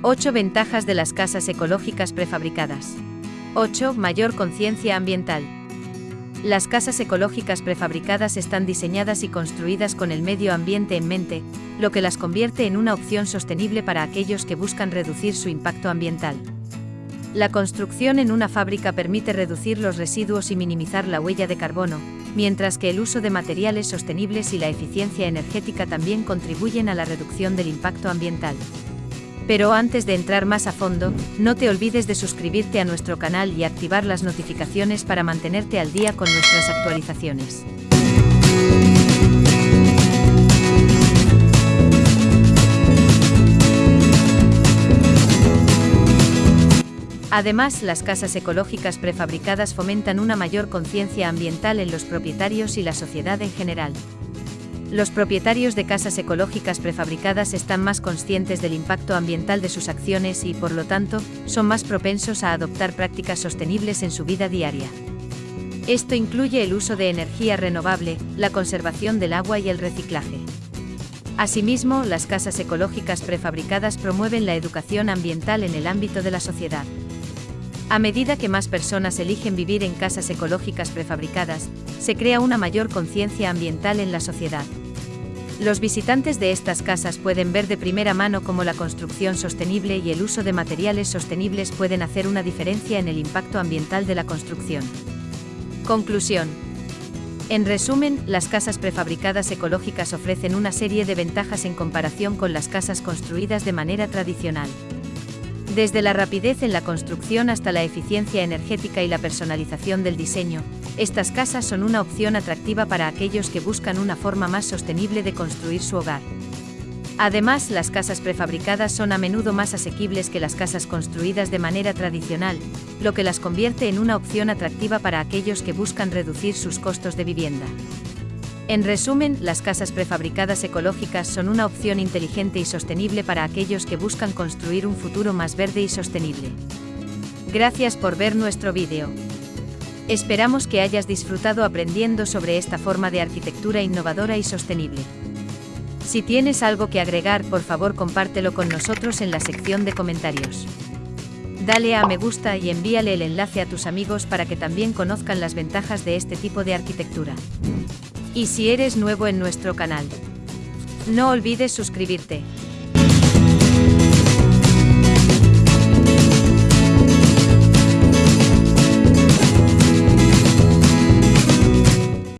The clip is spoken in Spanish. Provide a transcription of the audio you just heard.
8 ventajas de las casas ecológicas prefabricadas. 8. Mayor conciencia ambiental. Las casas ecológicas prefabricadas están diseñadas y construidas con el medio ambiente en mente, lo que las convierte en una opción sostenible para aquellos que buscan reducir su impacto ambiental. La construcción en una fábrica permite reducir los residuos y minimizar la huella de carbono, mientras que el uso de materiales sostenibles y la eficiencia energética también contribuyen a la reducción del impacto ambiental. Pero antes de entrar más a fondo, no te olvides de suscribirte a nuestro canal y activar las notificaciones para mantenerte al día con nuestras actualizaciones. Además, las casas ecológicas prefabricadas fomentan una mayor conciencia ambiental en los propietarios y la sociedad en general. Los propietarios de casas ecológicas prefabricadas están más conscientes del impacto ambiental de sus acciones y, por lo tanto, son más propensos a adoptar prácticas sostenibles en su vida diaria. Esto incluye el uso de energía renovable, la conservación del agua y el reciclaje. Asimismo, las casas ecológicas prefabricadas promueven la educación ambiental en el ámbito de la sociedad. A medida que más personas eligen vivir en casas ecológicas prefabricadas, se crea una mayor conciencia ambiental en la sociedad. Los visitantes de estas casas pueden ver de primera mano cómo la construcción sostenible y el uso de materiales sostenibles pueden hacer una diferencia en el impacto ambiental de la construcción. Conclusión. En resumen, las casas prefabricadas ecológicas ofrecen una serie de ventajas en comparación con las casas construidas de manera tradicional. Desde la rapidez en la construcción hasta la eficiencia energética y la personalización del diseño, estas casas son una opción atractiva para aquellos que buscan una forma más sostenible de construir su hogar. Además, las casas prefabricadas son a menudo más asequibles que las casas construidas de manera tradicional, lo que las convierte en una opción atractiva para aquellos que buscan reducir sus costos de vivienda. En resumen, las casas prefabricadas ecológicas son una opción inteligente y sostenible para aquellos que buscan construir un futuro más verde y sostenible. Gracias por ver nuestro vídeo. Esperamos que hayas disfrutado aprendiendo sobre esta forma de arquitectura innovadora y sostenible. Si tienes algo que agregar, por favor compártelo con nosotros en la sección de comentarios. Dale a me gusta y envíale el enlace a tus amigos para que también conozcan las ventajas de este tipo de arquitectura. Y si eres nuevo en nuestro canal, no olvides suscribirte.